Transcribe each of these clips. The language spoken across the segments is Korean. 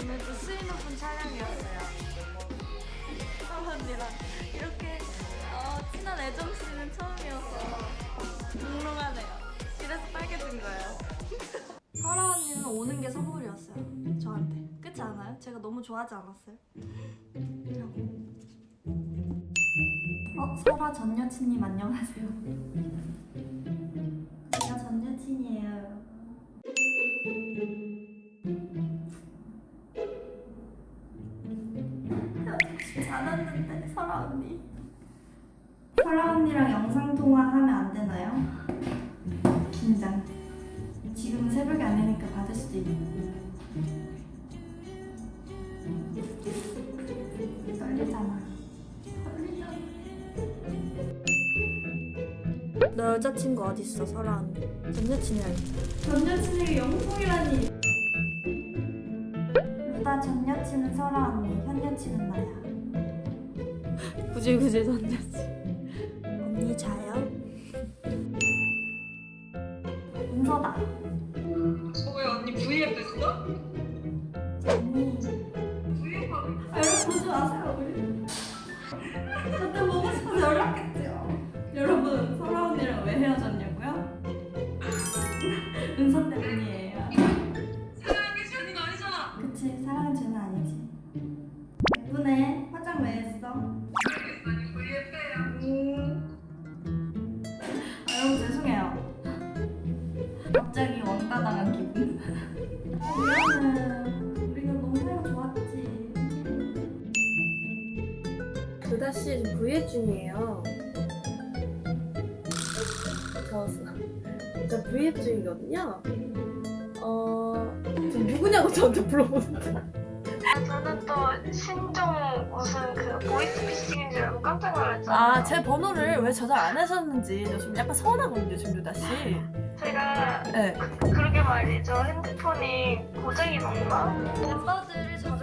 오늘도 수위 높은 촬영이었어요. 언니랑 이렇게 어, 친한 애정 씨는 처음이어서 몽롱하네요. 이래서 빨개진 거예요. 설아 언니는 오는 게 선물이었어요. 저한테. 그렇지 않아요? 제가 너무 좋아하지 않았어요? 어, 설아 전 여친님 안녕하세요. 않았는데 설아 언니. 설아 언니랑 영상 통화하면 안 되나요? 긴장. 지금은 새벽이 아니니까 받을 수도 있고. 떨리잖아. 떨리잖아. 너 여자친구 어디 있어, 설아 언니? 전 여친이라니. 전 여친에게 영통이라니. 루다 전 여친은 설아 언니, 현 여친은 나야. 전 여친. 언니 자요? 은서다. 왜 언니 V앱 됐어? 언니. 씨 지금 V앱 중이에요. 저, 저 V앱 중이거든요. 어, 저 누구냐고 저한테 물어보는데. 아, 저는 또 신종 무슨 그 보이스피싱인 줄 알고 깜짝 놀랐잖아요. 아, 제 번호를 왜 저장 안 하셨는지 저 좀 약간 서운하거든요, 지금 루다 씨. 제가 네. 그러게 말이죠. 핸드폰이 고장이 났나? 멤버들을 저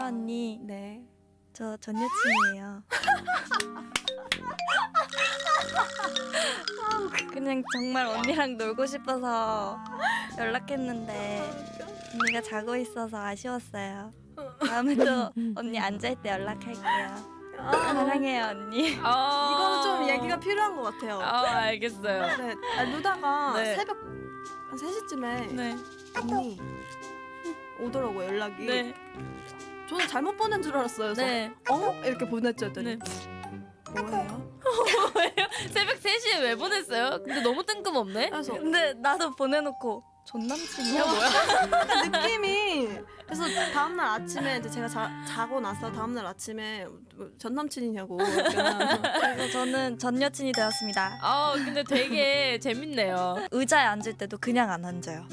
설아 언니 네. 저 전 여친이에요 그냥 정말 언니랑 놀고 싶어서 연락했는데 언니가 자고 있어서 아쉬웠어요 다음에 또 언니 앉을 때 연락할게요 사랑해요 언니 이거는 좀 얘기가 필요한 것 같아요. 아, 알겠어요. 네. 아, 루다가 네. 새벽 한 3시쯤에 네. 언니 오더라고 연락이. 네. 저는 잘못 보낸 줄 알았어요. 네. 어? 이렇게 보냈죠. 네. 했더니 뭐예요? 새벽 3시에 왜 보냈어요? 근데 너무 뜬금없네? 그래서 근데 나도 보내놓고 전 남친이야 뭐야 그 느낌이 그래서 다음날 아침에 이제 제가 자, 자고 나서 다음날 아침에 전 남친이냐고 그래서 저는 전 여친이 되었습니다 아, 근데 되게 재밌네요. 의자에 앉을 때도 그냥 안 앉아요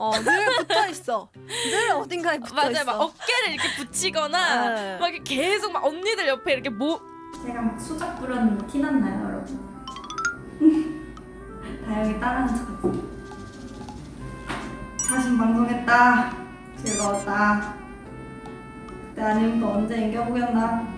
어, 늘 붙어 있어. 늘 어딘가에 붙어 맞아요. 있어. 막 어깨를 이렇게 붙이거나 네. 막 이렇게 계속 막 언니들 옆에 이렇게 모 제가 막 수작 부렸는데 티났나요 여러분? 다영이 따라하는 척하지 방송했다 즐거웠다 그때 아니면 또 언제 인겨보겠나